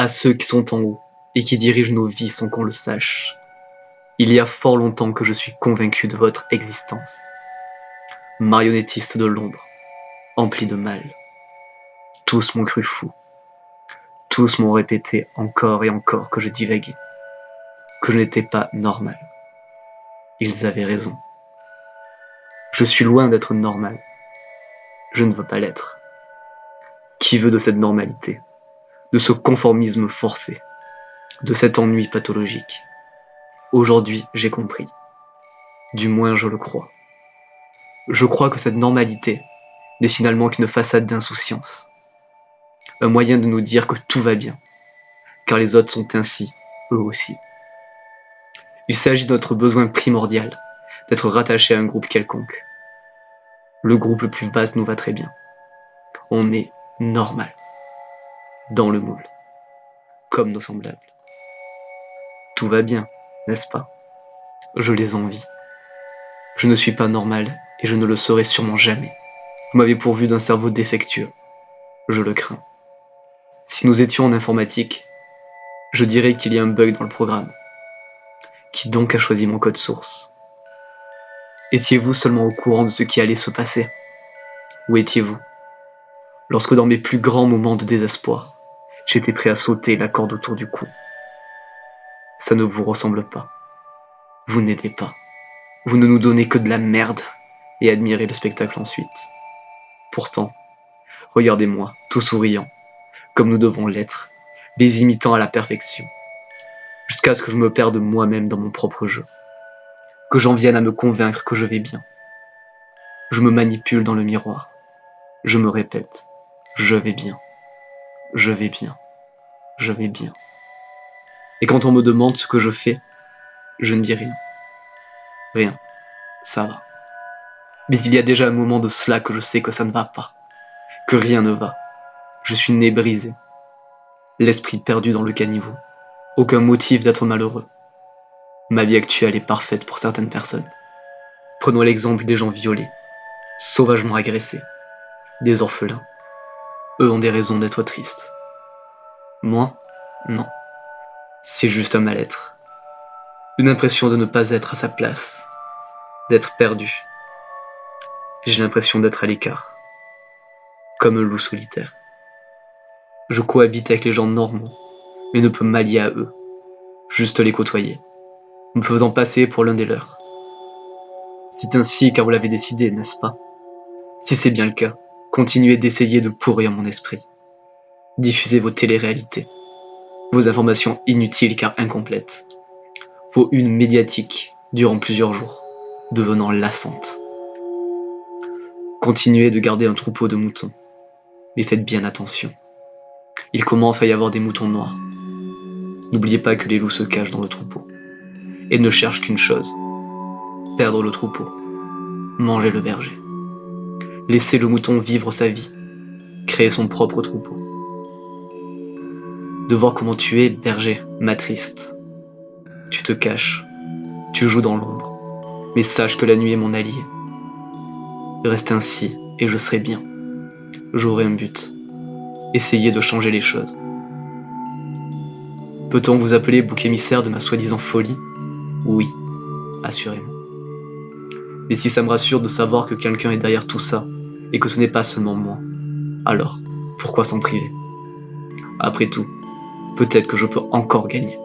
À ceux qui sont en haut et qui dirigent nos vies sans qu'on le sache. Il y a fort longtemps que je suis convaincu de votre existence. Marionnettiste de l'ombre, empli de mal. Tous m'ont cru fou. Tous m'ont répété encore et encore que je divaguais, que je n'étais pas normal. Ils avaient raison. Je suis loin d'être normal. Je ne veux pas l'être. Qui veut de cette normalité, de ce conformisme forcé, de cet ennui pathologique Aujourd'hui, j'ai compris. Du moins, je le crois. Je crois que cette normalité n'est finalement qu'une façade d'insouciance. Un moyen de nous dire que tout va bien, car les autres sont ainsi, eux aussi. Il s'agit de notre besoin primordial, d'être rattaché à un groupe quelconque. Le groupe le plus vaste nous va très bien. On est normal, dans le moule, comme nos semblables. Tout va bien, n'est-ce pas? Je les envie. Je ne suis pas normal et je ne le serai sûrement jamais. Vous m'avez pourvu d'un cerveau défectueux. Je le crains. Si nous étions en informatique, je dirais qu'il y a un bug dans le programme. Qui donc a choisi mon code source? Étiez-vous seulement au courant de ce qui allait se passer? Où étiez-vous? Lorsque dans mes plus grands moments de désespoir, j'étais prêt à sauter la corde autour du cou. Ça ne vous ressemble pas. Vous n'aidez pas. Vous ne nous donnez que de la merde et admirez le spectacle ensuite. Pourtant, regardez-moi, tout souriant, comme nous devons l'être, les imitant à la perfection, jusqu'à ce que je me perde moi-même dans mon propre jeu, que j'en vienne à me convaincre que je vais bien. Je me manipule dans le miroir, je me répète, je vais bien, je vais bien, je vais bien. Et quand on me demande ce que je fais, je ne dis rien. Rien. Ça va. Mais il y a déjà un moment de cela que je sais que ça ne va pas. Que rien ne va. Je suis né brisé. L'esprit perdu dans le caniveau. Aucun motif d'être malheureux. Ma vie actuelle est parfaite pour certaines personnes. Prenons l'exemple des gens violés, sauvagement agressés, des orphelins. Eux ont des raisons d'être tristes. Moi, non. C'est juste un mal-être. Une impression de ne pas être à sa place, d'être perdu. J'ai l'impression d'être à l'écart, comme un loup solitaire. Je cohabite avec les gens normaux, mais ne peux m'allier à eux, juste les côtoyer, me faisant passer pour l'un des leurs. C'est ainsi car vous l'avez décidé, n'est-ce pas? Si c'est bien le cas, continuez d'essayer de pourrir mon esprit. Diffusez vos téléréalités, vos informations inutiles car incomplètes, vos une médiatiques durant plusieurs jours, devenant lassantes. Continuez de garder un troupeau de moutons, mais faites bien attention. Il commence à y avoir des moutons noirs. N'oubliez pas que les loups se cachent dans le troupeau, et ne cherchent qu'une chose, perdre le troupeau, manger le berger. Laissez le mouton vivre sa vie, créer son propre troupeau. De voir comment tu es, berger, m'attriste. Tu te caches, tu joues dans l'ombre, mais sache que la nuit est mon allié, Reste ainsi et je serai bien. J'aurai un but. Essayez de changer les choses. Peut-on vous appeler bouc émissaire de ma soi-disant folie? Oui, assurément. Mais si ça me rassure de savoir que quelqu'un est derrière tout ça, et que ce n'est pas seulement moi, alors pourquoi s'en priver? Après tout, peut-être que je peux encore gagner.